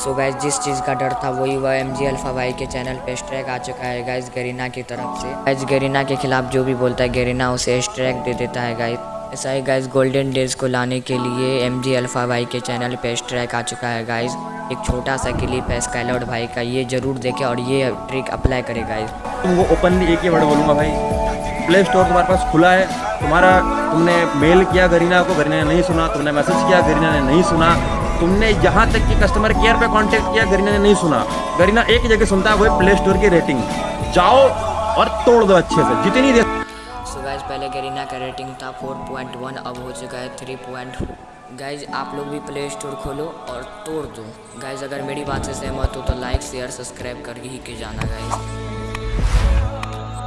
So guys जिस चीज़ का डर था वही हुआ एम जी अल्फ़ा भाई के चैनल पे स्ट्रैक आ चुका है गाइज़ गरीना की तरफ़ से। गाइज़ गरीना के खिलाफ जो भी बोलता है गरीना उसे स्ट्रैक दे देता है गाइज़ ऐसा ही गाइज़ गोल्डन डेज़ को लाने के लिए एम जी अल्फ़ा भाई के चैनल पे स्ट्रैक आ चुका है गाइज़ एक छोटा सा क्लिप है स्काइलॉर्ड भाई का, ये ज़रूर देखे और ये ट्रिक अप्लाई करे गाइज़ तुमको ओपनली एक ही वर्ड बोलूँगा भाई। प्ले स्टोर तुम्हारे पास खुला है। तुम्हारा तुमने मेल किया गरीना को गरीना ने नहीं सुना। तुमने मैसेज किया गरीना ने नहीं सुना। तुमने यहाँ तक कि कस्टमर केयर पे कांटेक्ट किया, गरीना ने नहीं सुना। गरीना एक जगह सुनता है वो प्ले स्टोर की रेटिंग जाओ और तोड़ दो अच्छे से, जितनी देर सो गाइज़ पहले गरीना का रेटिंग था 4.1 अब हो चुका है 3. गाइज़ आप लोग भी प्ले स्टोर खोलो और तोड़ दो। गाइज़ अगर मेरी बात से सहमत हो तो लाइक शेयर सब्सक्राइब कर ही के जाना गाइज़